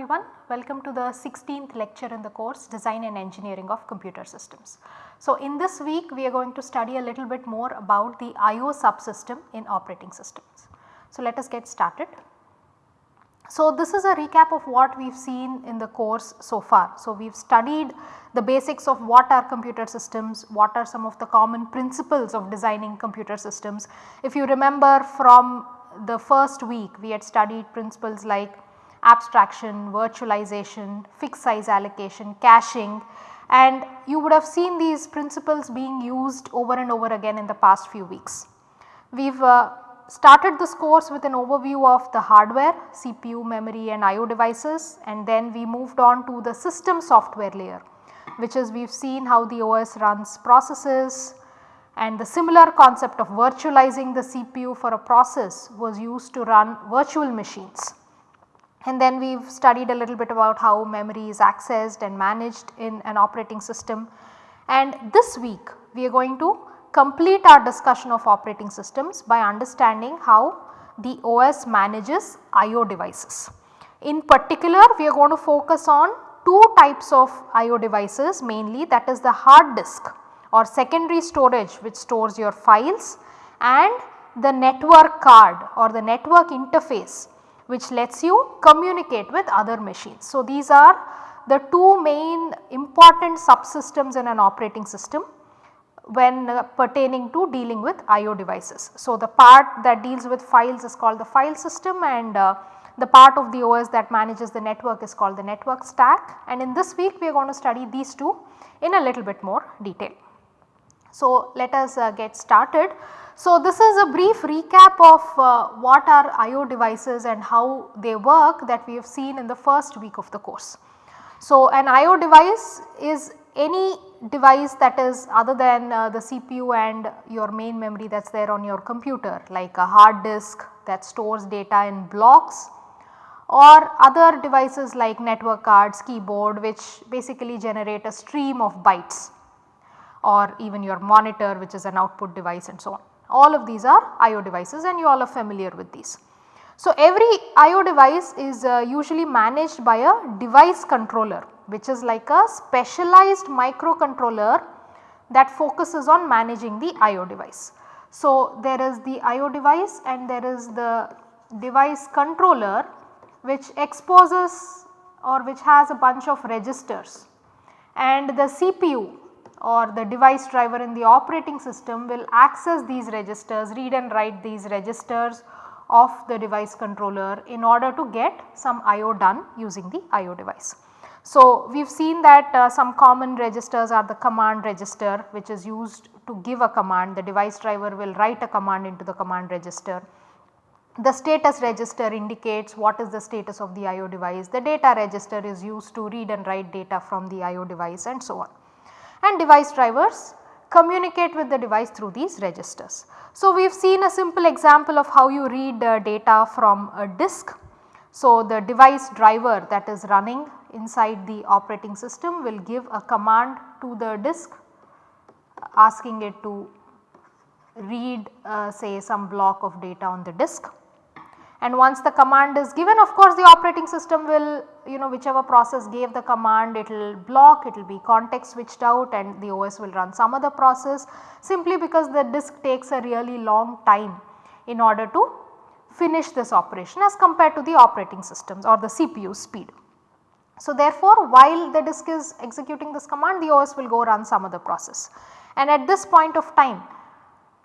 Everyone, welcome to the 16th lecture in the course Design and Engineering of Computer Systems. So in this week we are going to study a little bit more about the IO subsystem in operating systems. So let us get started. So this is a recap of what we have seen in the course so far. So we have studied the basics of what are computer systems, what are some of the common principles of designing computer systems. If you remember from the first week we had studied principles like abstraction, virtualization, fixed size allocation, caching and you would have seen these principles being used over and over again in the past few weeks. We have uh, started this course with an overview of the hardware, CPU, memory and IO devices and then we moved on to the system software layer which is we have seen how the OS runs processes and the similar concept of virtualizing the CPU for a process was used to run virtual machines. And then we have studied a little bit about how memory is accessed and managed in an operating system. And this week we are going to complete our discussion of operating systems by understanding how the OS manages IO devices. In particular we are going to focus on two types of IO devices mainly that is the hard disk or secondary storage which stores your files and the network card or the network interface which lets you communicate with other machines. So, these are the two main important subsystems in an operating system when uh, pertaining to dealing with IO devices. So, the part that deals with files is called the file system and uh, the part of the OS that manages the network is called the network stack and in this week we are going to study these two in a little bit more detail. So, let us uh, get started. So, this is a brief recap of uh, what are IO devices and how they work that we have seen in the first week of the course. So, an IO device is any device that is other than uh, the CPU and your main memory that is there on your computer like a hard disk that stores data in blocks or other devices like network cards, keyboard which basically generate a stream of bytes or even your monitor which is an output device and so on. All of these are IO devices and you all are familiar with these. So, every IO device is uh, usually managed by a device controller which is like a specialized microcontroller that focuses on managing the IO device. So, there is the IO device and there is the device controller which exposes or which has a bunch of registers and the CPU or the device driver in the operating system will access these registers, read and write these registers of the device controller in order to get some IO done using the IO device. So, we have seen that uh, some common registers are the command register which is used to give a command the device driver will write a command into the command register. The status register indicates what is the status of the IO device, the data register is used to read and write data from the IO device and so on and device drivers communicate with the device through these registers. So, we have seen a simple example of how you read uh, data from a disk. So, the device driver that is running inside the operating system will give a command to the disk asking it to read uh, say some block of data on the disk and once the command is given of course the operating system will you know whichever process gave the command it will block it will be context switched out and the OS will run some other process simply because the disk takes a really long time in order to finish this operation as compared to the operating systems or the CPU speed. So therefore while the disk is executing this command the OS will go run some other process and at this point of time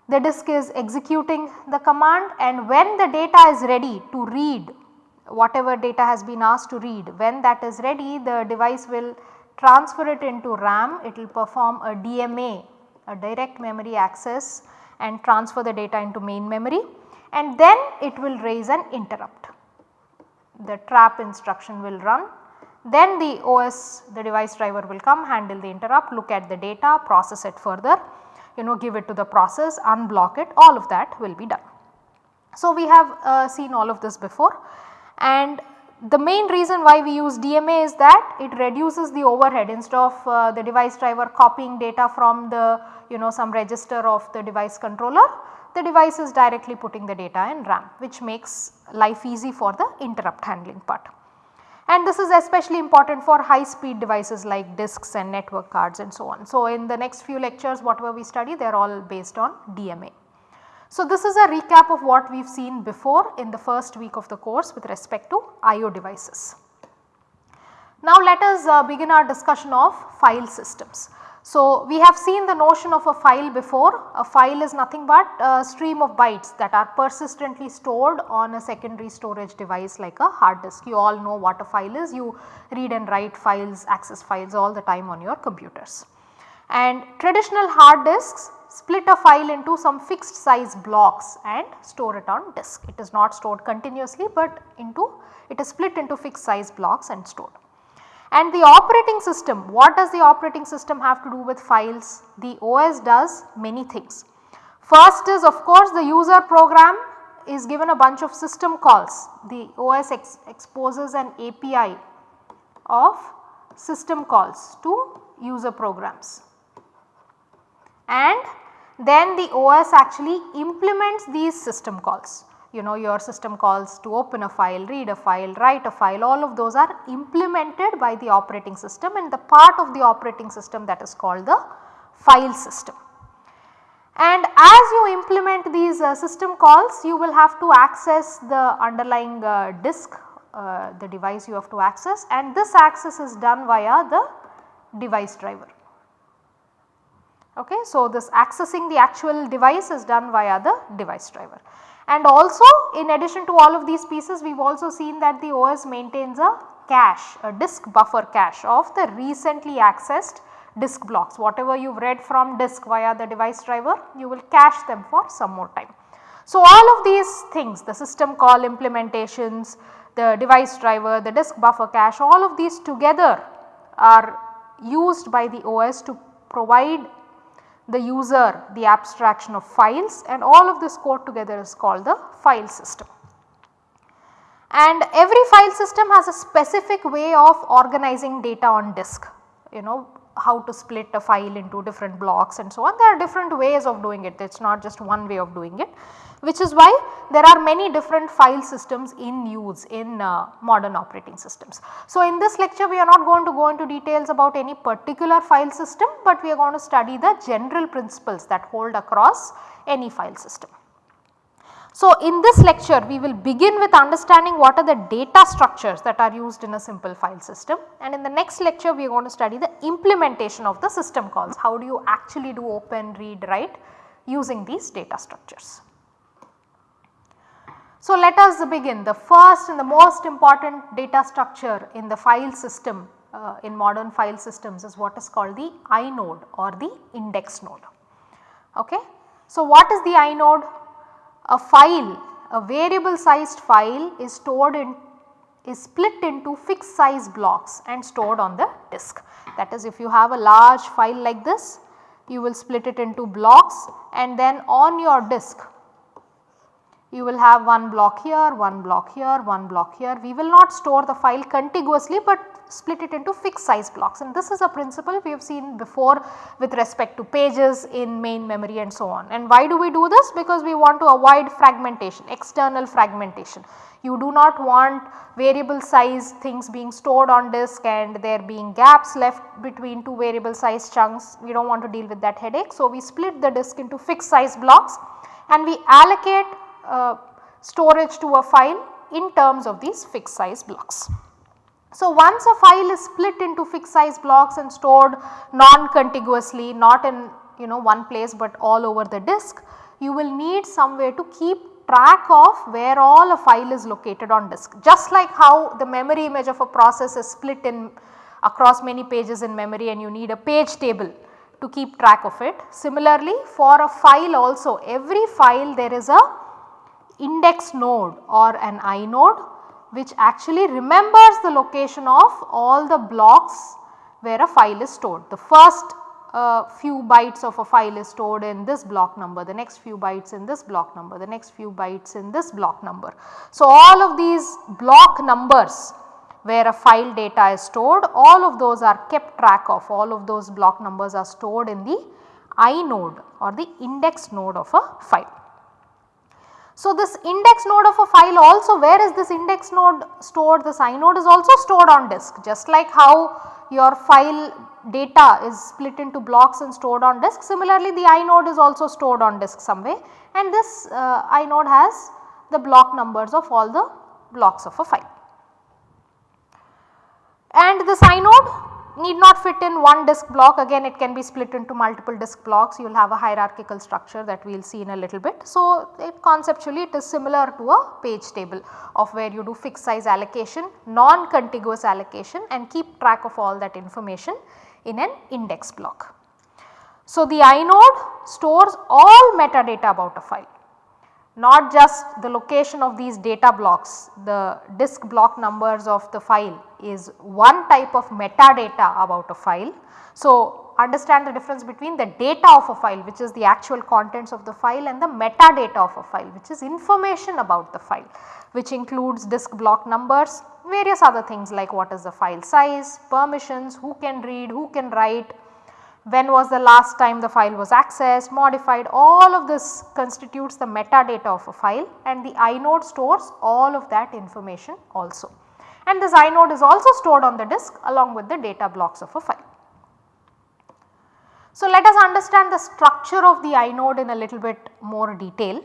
the disk is executing the command and when the data is ready to read whatever data has been asked to read. When that is ready the device will transfer it into RAM. It will perform a DMA a direct memory access and transfer the data into main memory. And then it will raise an interrupt. The trap instruction will run. Then the OS the device driver will come handle the interrupt look at the data process it further you know give it to the process, unblock it. All of that will be done. So, we have uh, seen all of this before and the main reason why we use DMA is that it reduces the overhead instead of uh, the device driver copying data from the you know some register of the device controller the device is directly putting the data in RAM which makes life easy for the interrupt handling part. and this is especially important for high speed devices like disks and network cards and so on. So, in the next few lectures whatever we study they are all based on DMA. So, this is a recap of what we have seen before in the first week of the course with respect to IO devices. Now, let us uh, begin our discussion of file systems. So, we have seen the notion of a file before. A file is nothing but a stream of bytes that are persistently stored on a secondary storage device like a hard disk. You all know what a file is. You read and write files, access files all the time on your computers. And traditional hard disks split a file into some fixed size blocks and store it on disk. It is not stored continuously but into it is split into fixed size blocks and stored. And the operating system, what does the operating system have to do with files? The OS does many things. First is of course the user program is given a bunch of system calls. The OS ex exposes an API of system calls to user programs. And then the OS actually implements these system calls you know your system calls to open a file, read a file, write a file all of those are implemented by the operating system and the part of the operating system that is called the file system. And as you implement these uh, system calls you will have to access the underlying uh, disk uh, the device you have to access and this access is done via the device driver. Okay, so, this accessing the actual device is done via the device driver. And also in addition to all of these pieces we have also seen that the OS maintains a cache, a disk buffer cache of the recently accessed disk blocks. Whatever you have read from disk via the device driver you will cache them for some more time. So, all of these things the system call implementations, the device driver, the disk buffer cache all of these together are used by the OS to provide the user the abstraction of files and all of this code together is called the file system. And every file system has a specific way of organizing data on disk you know how to split a file into different blocks and so on. There are different ways of doing it it is not just one way of doing it which is why there are many different file systems in use in uh, modern operating systems. So, in this lecture we are not going to go into details about any particular file system, but we are going to study the general principles that hold across any file system. So, in this lecture we will begin with understanding what are the data structures that are used in a simple file system and in the next lecture we are going to study the implementation of the system calls. How do you actually do open, read, write using these data structures. So, let us begin the first and the most important data structure in the file system uh, in modern file systems is what is called the inode or the index node. Okay. So, what is the inode? A file, a variable sized file is stored in is split into fixed size blocks and stored on the disk. That is if you have a large file like this you will split it into blocks and then on your disk you will have one block here, one block here, one block here. We will not store the file contiguously but split it into fixed size blocks and this is a principle we have seen before with respect to pages in main memory and so on. And why do we do this? Because we want to avoid fragmentation, external fragmentation. You do not want variable size things being stored on disk and there being gaps left between two variable size chunks. We do not want to deal with that headache. So, we split the disk into fixed size blocks and we allocate uh, storage to a file in terms of these fixed size blocks. So, once a file is split into fixed size blocks and stored non-contiguously not in you know one place but all over the disk, you will need somewhere to keep track of where all a file is located on disk. Just like how the memory image of a process is split in across many pages in memory and you need a page table to keep track of it. Similarly, for a file also every file there is a index node or an inode which actually remembers the location of all the blocks where a file is stored. The first uh, few bytes of a file is stored in this block number, the next few bytes in this block number, the next few bytes in this block number. So, all of these block numbers where a file data is stored all of those are kept track of all of those block numbers are stored in the inode or the index node of a file. So, this index node of a file also where is this index node stored this inode is also stored on disk just like how your file data is split into blocks and stored on disk similarly the inode is also stored on disk somewhere and this uh, inode has the block numbers of all the blocks of a file. And this inode need not fit in one disk block again it can be split into multiple disk blocks you will have a hierarchical structure that we will see in a little bit. So, it conceptually it is similar to a page table of where you do fixed size allocation, non-contiguous allocation and keep track of all that information in an index block. So, the inode stores all metadata about a file not just the location of these data blocks, the disk block numbers of the file is one type of metadata about a file. So, understand the difference between the data of a file which is the actual contents of the file and the metadata of a file which is information about the file which includes disk block numbers, various other things like what is the file size, permissions, who can read, who can write, when was the last time the file was accessed, modified all of this constitutes the metadata of a file and the inode stores all of that information also. And this inode is also stored on the disk along with the data blocks of a file. So, let us understand the structure of the inode in a little bit more detail.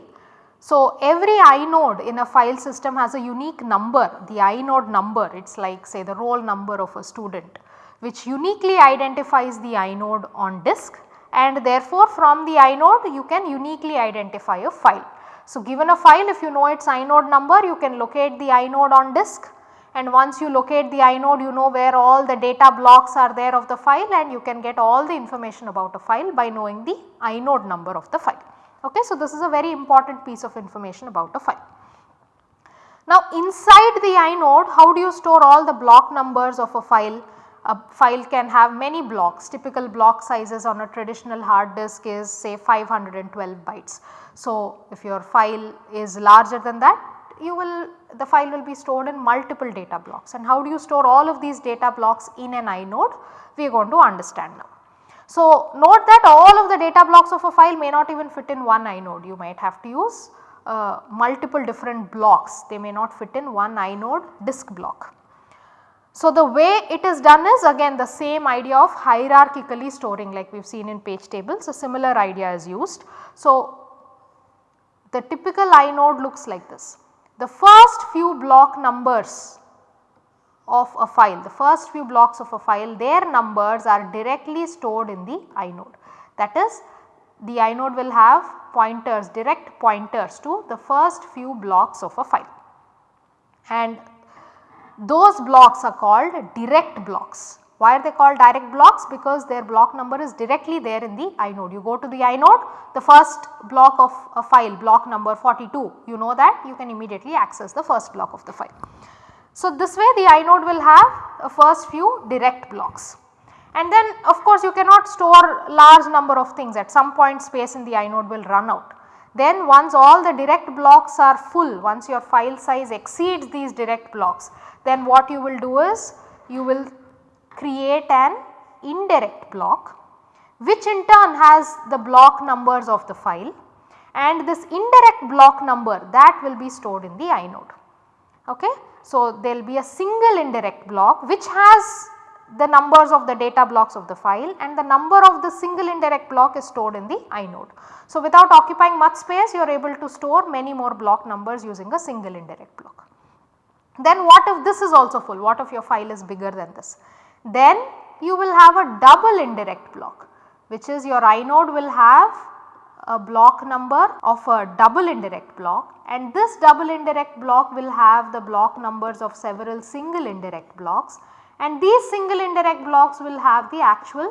So, every inode in a file system has a unique number, the inode number it is like say the roll number of a student which uniquely identifies the inode on disk and therefore from the inode you can uniquely identify a file. So, given a file if you know its inode number you can locate the inode on disk and once you locate the inode you know where all the data blocks are there of the file and you can get all the information about a file by knowing the inode number of the file. Okay, so, this is a very important piece of information about a file. Now inside the inode how do you store all the block numbers of a file a file can have many blocks typical block sizes on a traditional hard disk is say 512 bytes. So, if your file is larger than that you will the file will be stored in multiple data blocks and how do you store all of these data blocks in an inode we are going to understand now. So, note that all of the data blocks of a file may not even fit in one inode you might have to use uh, multiple different blocks they may not fit in one inode disk block. So, the way it is done is again the same idea of hierarchically storing like we have seen in page tables a similar idea is used. So, the typical inode looks like this. The first few block numbers of a file, the first few blocks of a file their numbers are directly stored in the inode. That is the inode will have pointers direct pointers to the first few blocks of a file and those blocks are called direct blocks. Why are they called direct blocks? Because their block number is directly there in the inode. You go to the inode, the first block of a file block number 42, you know that you can immediately access the first block of the file. So, this way the inode will have a first few direct blocks. And then of course, you cannot store large number of things at some point space in the inode will run out. Then once all the direct blocks are full, once your file size exceeds these direct blocks, then what you will do is you will create an indirect block which in turn has the block numbers of the file and this indirect block number that will be stored in the inode. Okay. So, there will be a single indirect block which has the numbers of the data blocks of the file and the number of the single indirect block is stored in the inode. So, without occupying much space you are able to store many more block numbers using a single indirect block. Then what if this is also full, what if your file is bigger than this? Then you will have a double indirect block which is your inode will have a block number of a double indirect block and this double indirect block will have the block numbers of several single indirect blocks and these single indirect blocks will have the actual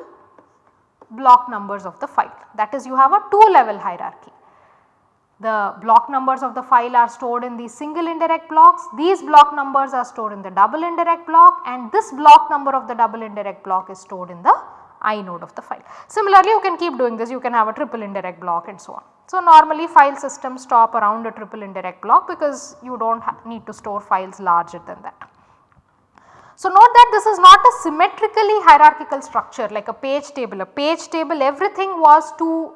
block numbers of the file that is you have a 2 level hierarchy. The block numbers of the file are stored in these single indirect blocks. These block numbers are stored in the double indirect block and this block number of the double indirect block is stored in the inode of the file. Similarly, you can keep doing this, you can have a triple indirect block and so on. So, normally file systems stop around a triple indirect block because you do not need to store files larger than that. So, note that this is not a symmetrically hierarchical structure like a page table. A page table everything was two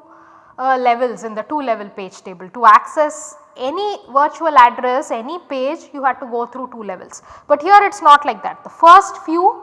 uh, levels in the 2 level page table. To access any virtual address, any page you had to go through 2 levels. But here it is not like that. The first few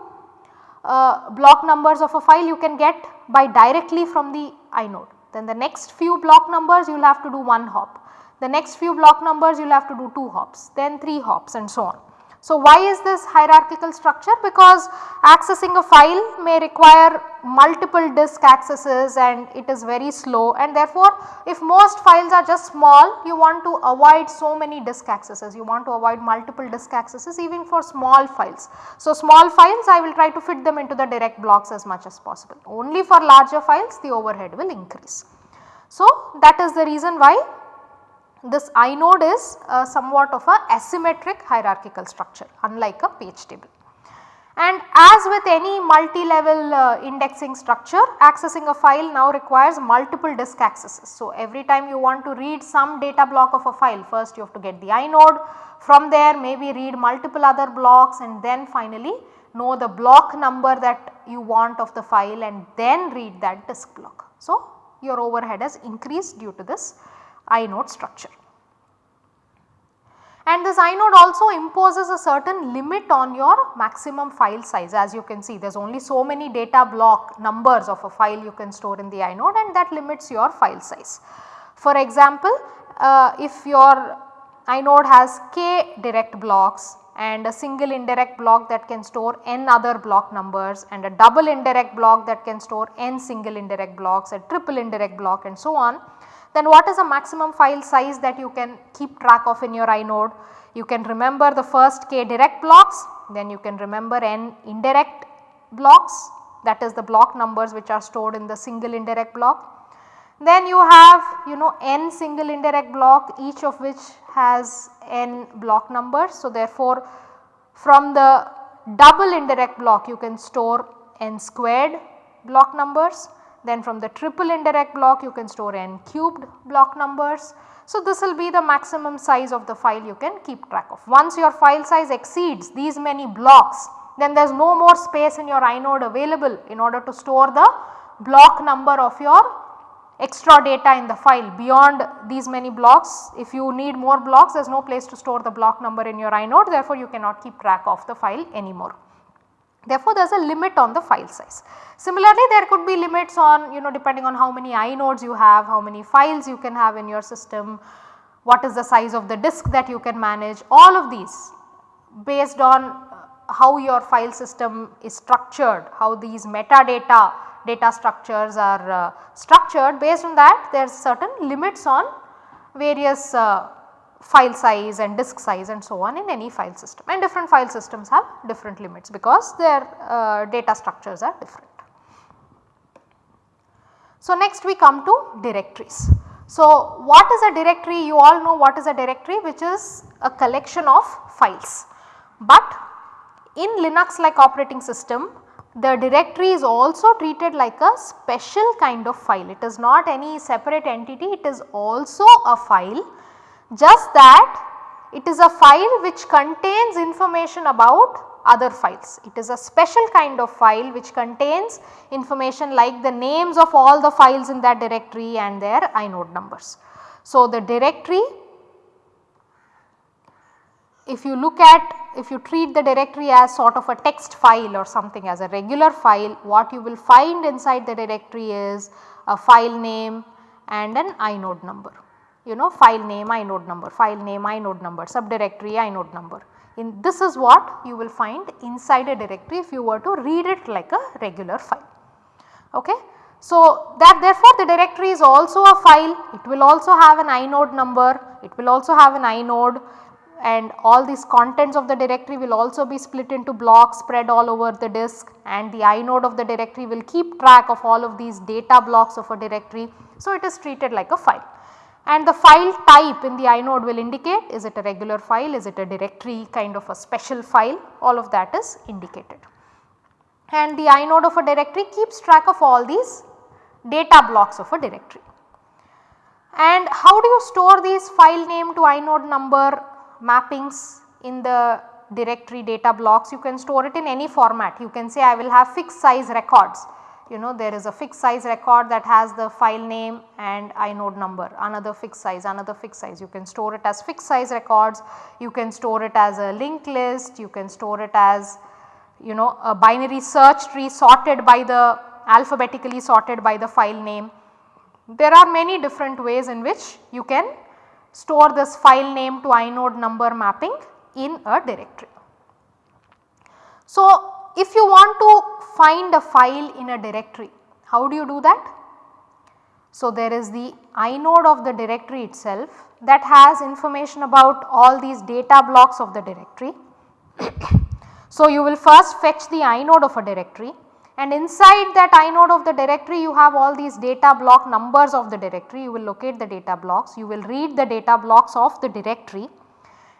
uh, block numbers of a file you can get by directly from the inode. Then the next few block numbers you will have to do 1 hop. The next few block numbers you will have to do 2 hops, then 3 hops and so on. So, why is this hierarchical structure? Because accessing a file may require multiple disk accesses and it is very slow and therefore, if most files are just small you want to avoid so many disk accesses, you want to avoid multiple disk accesses even for small files. So, small files I will try to fit them into the direct blocks as much as possible. Only for larger files the overhead will increase. So, that is the reason why this inode is uh, somewhat of a asymmetric hierarchical structure unlike a page table. And as with any multi-level uh, indexing structure accessing a file now requires multiple disk accesses. So, every time you want to read some data block of a file first you have to get the inode from there maybe read multiple other blocks and then finally know the block number that you want of the file and then read that disk block. So, your overhead has increased due to this inode structure. And this inode also imposes a certain limit on your maximum file size as you can see there is only so many data block numbers of a file you can store in the inode and that limits your file size. For example, uh, if your inode has k direct blocks and a single indirect block that can store n other block numbers and a double indirect block that can store n single indirect blocks, a triple indirect block and so on then what is the maximum file size that you can keep track of in your inode? You can remember the first k direct blocks, then you can remember n indirect blocks that is the block numbers which are stored in the single indirect block. Then you have you know n single indirect block each of which has n block numbers. So, therefore, from the double indirect block you can store n squared block numbers then from the triple indirect block you can store n cubed block numbers. So, this will be the maximum size of the file you can keep track of. Once your file size exceeds these many blocks then there is no more space in your inode available in order to store the block number of your extra data in the file beyond these many blocks. If you need more blocks there is no place to store the block number in your inode therefore, you cannot keep track of the file anymore. Therefore, there is a limit on the file size. Similarly, there could be limits on you know depending on how many inodes you have, how many files you can have in your system, what is the size of the disk that you can manage all of these based on uh, how your file system is structured, how these metadata data structures are uh, structured based on that there is certain limits on various uh, file size and disk size and so on in any file system and different file systems have different limits because their uh, data structures are different. So, next we come to directories. So, what is a directory? You all know what is a directory which is a collection of files. But in Linux like operating system the directory is also treated like a special kind of file. It is not any separate entity, it is also a file just that it is a file which contains information about other files. It is a special kind of file which contains information like the names of all the files in that directory and their inode numbers. So, the directory if you look at if you treat the directory as sort of a text file or something as a regular file what you will find inside the directory is a file name and an inode number you know file name inode number, file name inode number, subdirectory inode number. In this is what you will find inside a directory if you were to read it like a regular file. Okay. So, that therefore, the directory is also a file, it will also have an inode number, it will also have an inode and all these contents of the directory will also be split into blocks spread all over the disk and the inode of the directory will keep track of all of these data blocks of a directory. So, it is treated like a file and the file type in the inode will indicate is it a regular file, is it a directory kind of a special file all of that is indicated. And the inode of a directory keeps track of all these data blocks of a directory. And how do you store these file name to inode number mappings in the directory data blocks? You can store it in any format. You can say I will have fixed size records you know there is a fixed size record that has the file name and inode number another fixed size another fixed size you can store it as fixed size records you can store it as a linked list you can store it as you know a binary search tree sorted by the alphabetically sorted by the file name. There are many different ways in which you can store this file name to inode number mapping in a directory. So, if you want to find a file in a directory, how do you do that? So, there is the inode of the directory itself that has information about all these data blocks of the directory. so, you will first fetch the inode of a directory and inside that inode of the directory you have all these data block numbers of the directory. You will locate the data blocks. You will read the data blocks of the directory.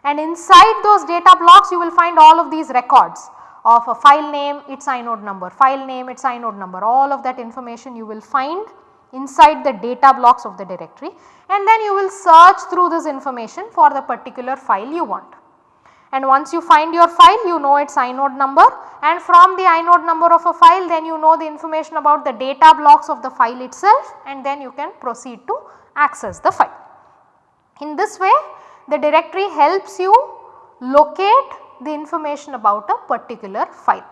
And inside those data blocks you will find all of these records of a file name its inode number, file name its inode number all of that information you will find inside the data blocks of the directory and then you will search through this information for the particular file you want. And once you find your file you know its inode number and from the inode number of a file then you know the information about the data blocks of the file itself and then you can proceed to access the file. In this way the directory helps you locate the information about a particular file.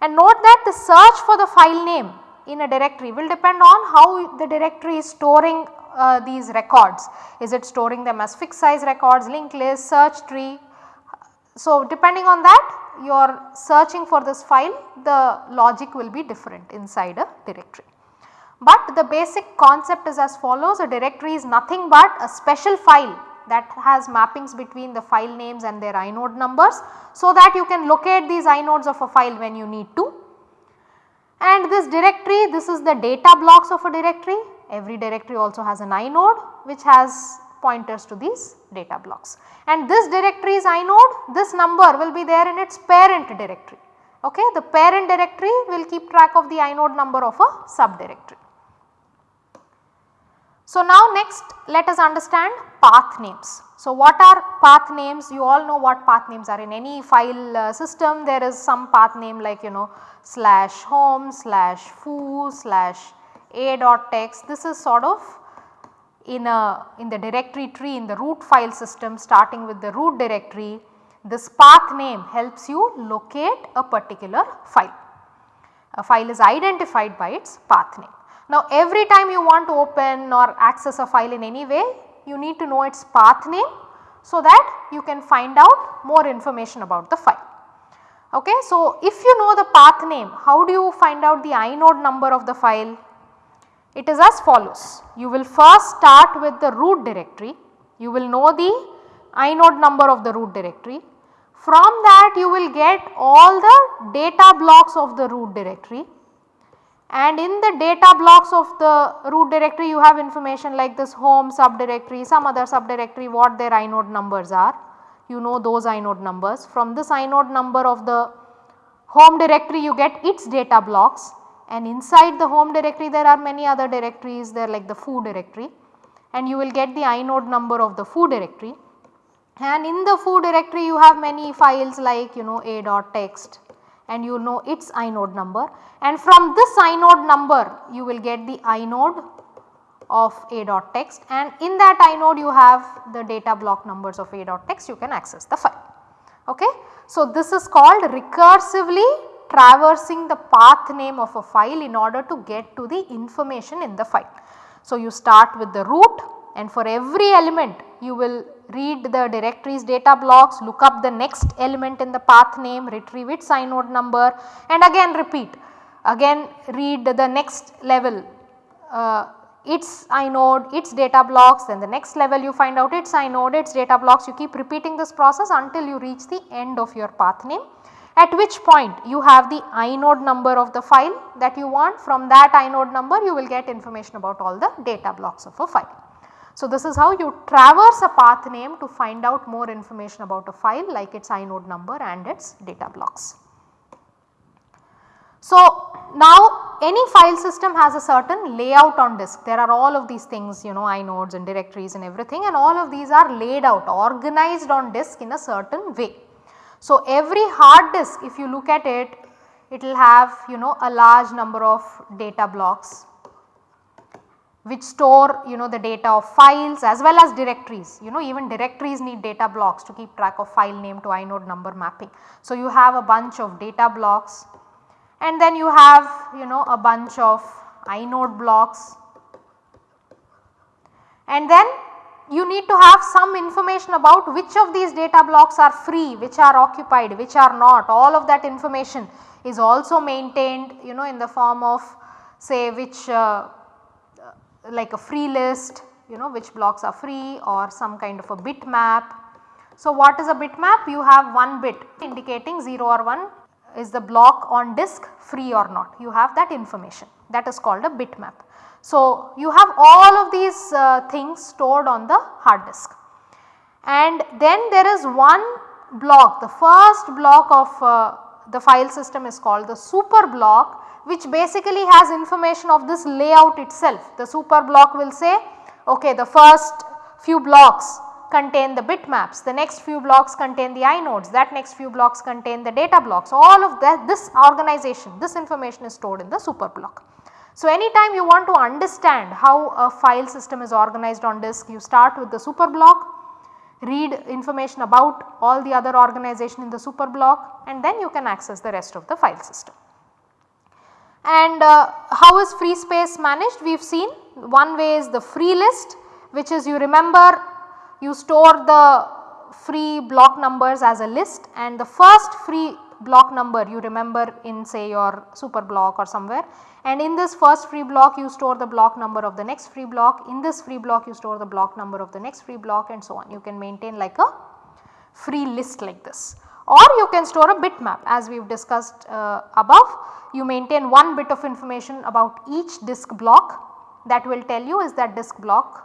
And note that the search for the file name in a directory will depend on how the directory is storing uh, these records. Is it storing them as fixed size records, linked list, search tree. So, depending on that you are searching for this file the logic will be different inside a directory. But the basic concept is as follows a directory is nothing but a special file that has mappings between the file names and their inode numbers so that you can locate these inodes of a file when you need to. And this directory this is the data blocks of a directory every directory also has an inode which has pointers to these data blocks. And this directory's inode this number will be there in its parent directory ok. The parent directory will keep track of the inode number of a subdirectory. So, now next let us understand path names. So, what are path names? You all know what path names are in any file uh, system there is some path name like you know slash home slash foo slash a dot text this is sort of in a in the directory tree in the root file system starting with the root directory this path name helps you locate a particular file. A file is identified by its path name. Now every time you want to open or access a file in any way you need to know its path name so that you can find out more information about the file. Okay. So if you know the path name how do you find out the inode number of the file? It is as follows you will first start with the root directory you will know the inode number of the root directory. From that you will get all the data blocks of the root directory and in the data blocks of the root directory you have information like this home subdirectory, some other subdirectory what their inode numbers are. You know those inode numbers. From this inode number of the home directory you get its data blocks and inside the home directory there are many other directories there like the foo directory and you will get the inode number of the foo directory. And in the foo directory you have many files like you know a.text and you know its inode number and from this inode number you will get the inode of a dot text and in that inode you have the data block numbers of a dot text you can access the file. Okay. So, this is called recursively traversing the path name of a file in order to get to the information in the file. So, you start with the root and for every element you will read the directories data blocks, look up the next element in the path name, retrieve its inode number and again repeat. Again read the next level uh, its inode, its data blocks then the next level you find out its inode, its data blocks you keep repeating this process until you reach the end of your path name at which point you have the inode number of the file that you want from that inode number you will get information about all the data blocks of a file. So, this is how you traverse a path name to find out more information about a file like its inode number and its data blocks. So, now any file system has a certain layout on disk there are all of these things you know inodes and directories and everything and all of these are laid out organized on disk in a certain way. So, every hard disk if you look at it it will have you know a large number of data blocks which store you know the data of files as well as directories. You know even directories need data blocks to keep track of file name to inode number mapping. So, you have a bunch of data blocks and then you have you know a bunch of inode blocks. And then you need to have some information about which of these data blocks are free, which are occupied, which are not. All of that information is also maintained you know in the form of say which uh, like a free list you know which blocks are free or some kind of a bitmap. So, what is a bitmap? You have one bit indicating 0 or 1 is the block on disk free or not you have that information that is called a bitmap. So, you have all of these uh, things stored on the hard disk and then there is one block the first block of uh, the file system is called the super block which basically has information of this layout itself. The super block will say okay the first few blocks contain the bitmaps, the next few blocks contain the inodes, that next few blocks contain the data blocks all of that this organization this information is stored in the super block. So, anytime you want to understand how a file system is organized on disk you start with the super block read information about all the other organization in the super block and then you can access the rest of the file system. And uh, how is free space managed? We have seen one way is the free list which is you remember you store the free block numbers as a list and the first free block number you remember in say your super block or somewhere. And in this first free block you store the block number of the next free block. In this free block you store the block number of the next free block and so on. You can maintain like a free list like this. Or you can store a bitmap as we have discussed uh, above. You maintain one bit of information about each disk block. That will tell you is that disk block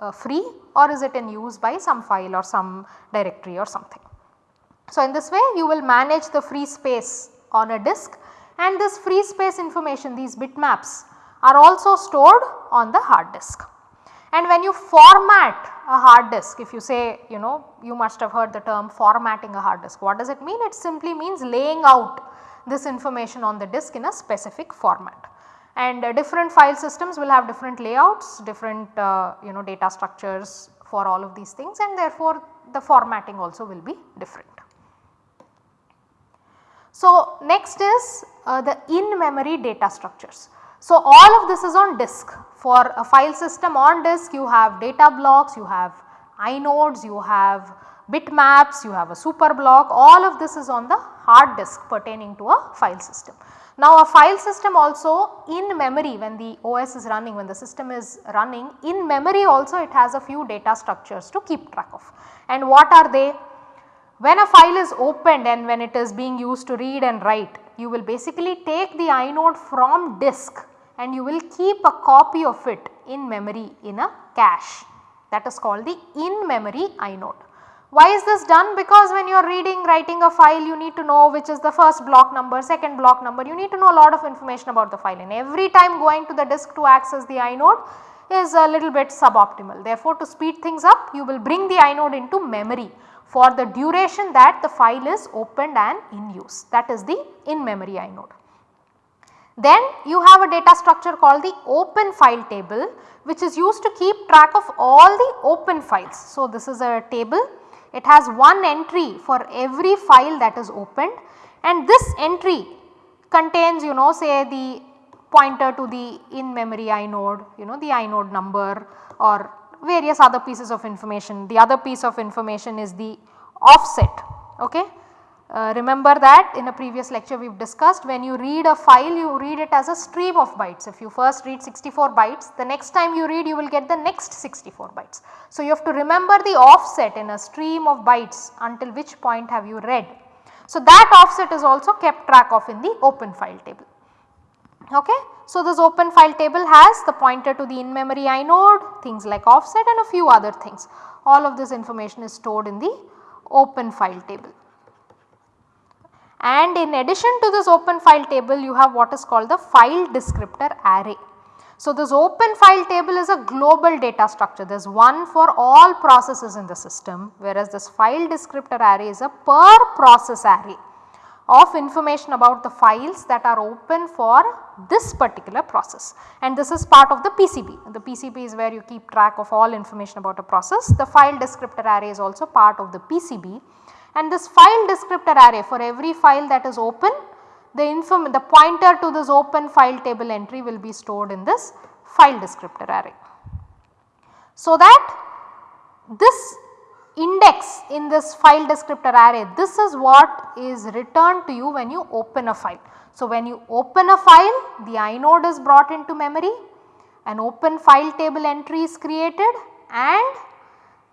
uh, free or is it in use by some file or some directory or something. So, in this way you will manage the free space on a disk and this free space information these bitmaps are also stored on the hard disk. And when you format a hard disk if you say you know you must have heard the term formatting a hard disk. What does it mean? It simply means laying out this information on the disk in a specific format. And uh, different file systems will have different layouts, different uh, you know data structures for all of these things and therefore the formatting also will be different. So, next is uh, the in memory data structures. So, all of this is on disk for a file system on disk you have data blocks, you have inodes, you have bitmaps, you have a super block all of this is on the hard disk pertaining to a file system. Now a file system also in memory when the OS is running when the system is running in memory also it has a few data structures to keep track of and what are they? When a file is opened and when it is being used to read and write you will basically take the inode from disk and you will keep a copy of it in memory in a cache that is called the in memory inode. Why is this done? Because when you are reading writing a file you need to know which is the first block number, second block number you need to know a lot of information about the file and every time going to the disk to access the inode is a little bit suboptimal. Therefore, to speed things up you will bring the inode into memory for the duration that the file is opened and in use that is the in memory inode. Then you have a data structure called the open file table which is used to keep track of all the open files. So, this is a table it has one entry for every file that is opened and this entry contains you know say the pointer to the in memory inode you know the inode number or various other pieces of information. The other piece of information is the offset okay. Uh, remember that in a previous lecture we have discussed when you read a file you read it as a stream of bytes. If you first read 64 bytes the next time you read you will get the next 64 bytes. So, you have to remember the offset in a stream of bytes until which point have you read. So, that offset is also kept track of in the open file table. Okay. So, this open file table has the pointer to the in memory inode things like offset and a few other things. All of this information is stored in the open file table. And in addition to this open file table you have what is called the file descriptor array. So, this open file table is a global data structure there is one for all processes in the system whereas this file descriptor array is a per process array. Of information about the files that are open for this particular process and this is part of the PCB. The PCB is where you keep track of all information about a process. The file descriptor array is also part of the PCB and this file descriptor array for every file that is open the inform the pointer to this open file table entry will be stored in this file descriptor array. So that this index in this file descriptor array this is what is returned to you when you open a file. So, when you open a file the inode is brought into memory an open file table entry is created and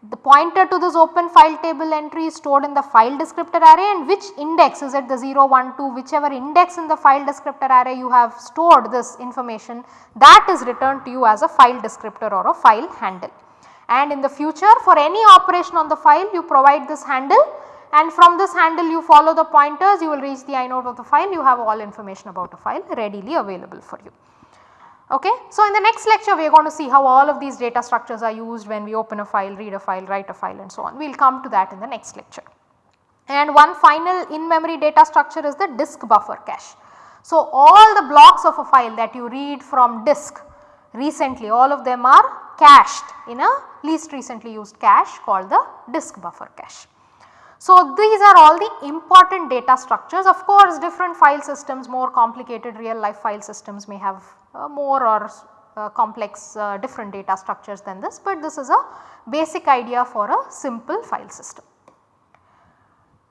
the pointer to this open file table entry is stored in the file descriptor array and which index is it the 0, 1, 2 whichever index in the file descriptor array you have stored this information that is returned to you as a file descriptor or a file handle and in the future for any operation on the file you provide this handle and from this handle you follow the pointers you will reach the inode of the file you have all information about a file readily available for you. Okay. So, in the next lecture we are going to see how all of these data structures are used when we open a file, read a file, write a file and so on. We will come to that in the next lecture. And one final in memory data structure is the disk buffer cache. So, all the blocks of a file that you read from disk recently all of them are cached in a least recently used cache called the disk buffer cache. So, these are all the important data structures of course different file systems more complicated real life file systems may have uh, more or uh, complex uh, different data structures than this, but this is a basic idea for a simple file system.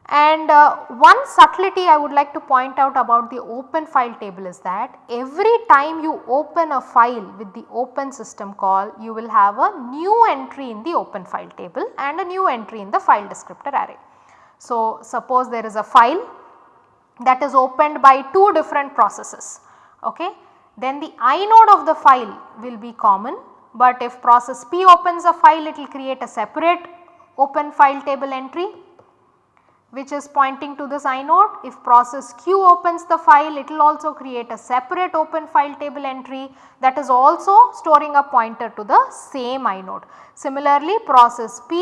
And uh, one subtlety I would like to point out about the open file table is that every time you open a file with the open system call you will have a new entry in the open file table and a new entry in the file descriptor array. So, suppose there is a file that is opened by two different processes okay. Then the inode of the file will be common but if process P opens a file it will create a separate open file table entry which is pointing to this inode. If process Q opens the file it will also create a separate open file table entry that is also storing a pointer to the same inode. Similarly process P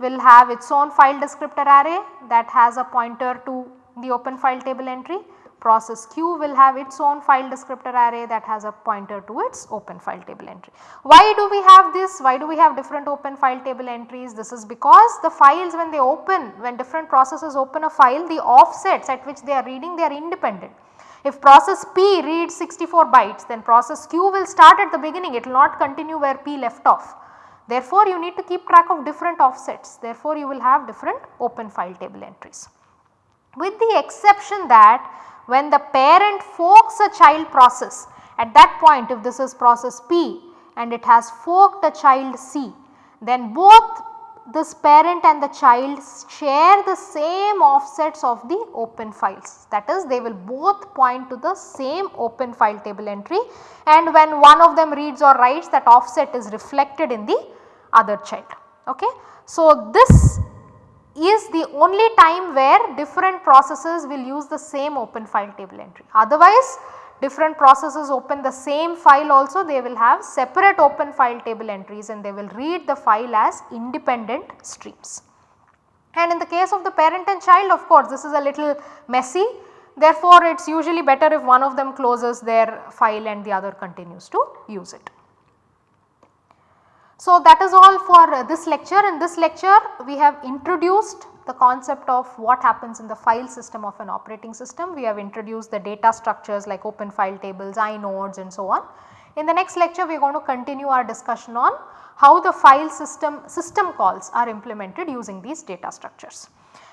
will have its own file descriptor array that has a pointer to the open file table entry process Q will have its own file descriptor array that has a pointer to its open file table entry. Why do we have this? Why do we have different open file table entries? This is because the files when they open, when different processes open a file, the offsets at which they are reading they are independent. If process P reads 64 bytes then process Q will start at the beginning it will not continue where P left off. Therefore, you need to keep track of different offsets therefore, you will have different open file table entries. With the exception that when the parent forks a child process at that point if this is process P and it has forked a child C then both this parent and the child share the same offsets of the open files that is they will both point to the same open file table entry and when one of them reads or writes that offset is reflected in the other child. Okay. So, this is the only time where different processes will use the same open file table entry. Otherwise different processes open the same file also they will have separate open file table entries and they will read the file as independent streams. And in the case of the parent and child of course this is a little messy therefore it is usually better if one of them closes their file and the other continues to use it. So, that is all for this lecture. In this lecture we have introduced the concept of what happens in the file system of an operating system. We have introduced the data structures like open file tables, inodes and so on. In the next lecture we are going to continue our discussion on how the file system system calls are implemented using these data structures.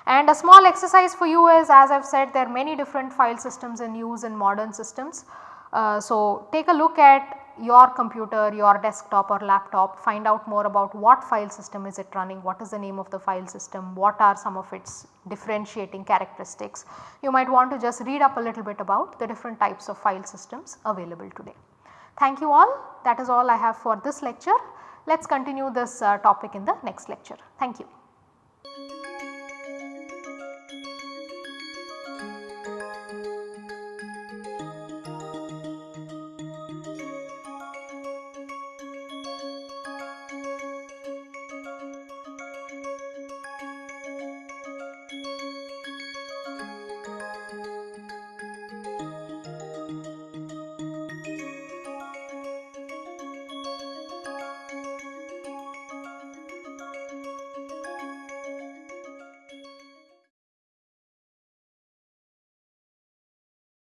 And a small exercise for you is as I have said there are many different file systems in use in modern systems. Uh, so, take a look at your computer, your desktop or laptop find out more about what file system is it running, what is the name of the file system, what are some of its differentiating characteristics. You might want to just read up a little bit about the different types of file systems available today. Thank you all that is all I have for this lecture. Let us continue this uh, topic in the next lecture. Thank you.